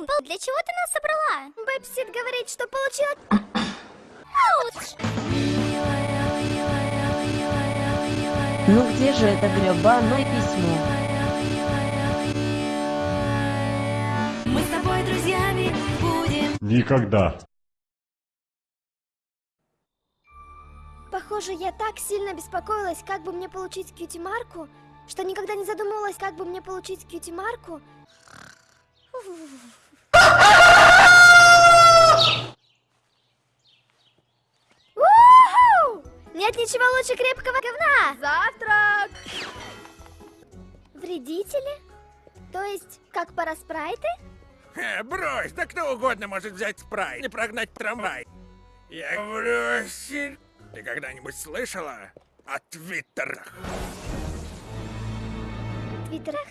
Блум, для чего ты нас собрала? Бэбсит говорит, что получила... Ауч! Ну где же это гребаное письмо? Мы с тобой друзьями будем. Никогда. Похоже, я так сильно беспокоилась, как бы мне получить кьюти-марку, что никогда не задумывалась, как бы мне получить кьюти-марку. Нет ничего лучше крепкого говна! Завтрак! Вредители? То есть, как параспрайты? Э, брось, да кто угодно может взять спрайт и прогнать трамвай. Я бросил. Ты когда-нибудь слышала о твиттерах? Твиттерах?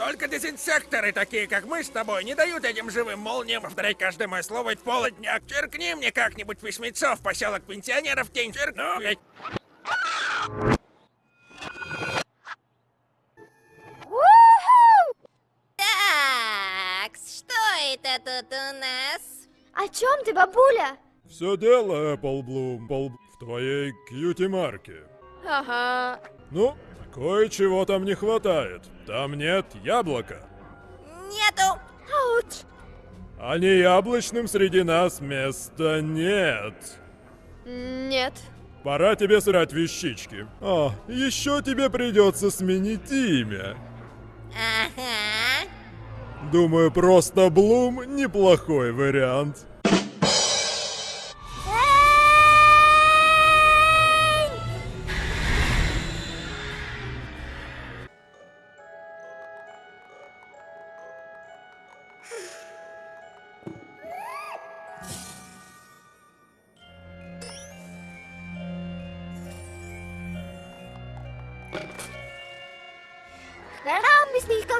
Только дезинсекторы, такие как мы с тобой, не дают этим живым молниям повторять каждое мое слово в полдня. Черкни мне как-нибудь письмецо в поселок пенсионеров день черкну. Так, что это тут у нас? О чем ты, бабуля? Все дело, Эпплблум, в твоей кьюти-марке. Ага. Ну, кое-чего там не хватает. Там нет яблока. Нету! Ауч! А не яблочным среди нас места нет. Нет. Пора тебе срать вещички. А, еще тебе придется сменить имя. Ага. Думаю, просто Блум неплохой вариант.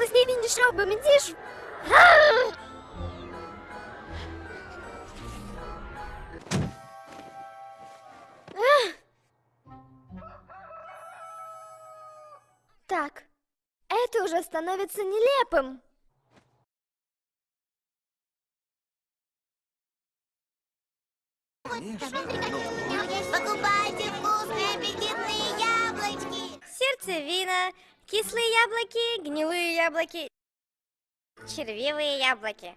місний колесний він дійшов, бо мені ж... Так, это уже становится нелепым. Покупайте вкусные аппетитные яблочки! Сердцевина, кислые яблоки, гнилые яблоки, червивые яблоки.